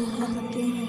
If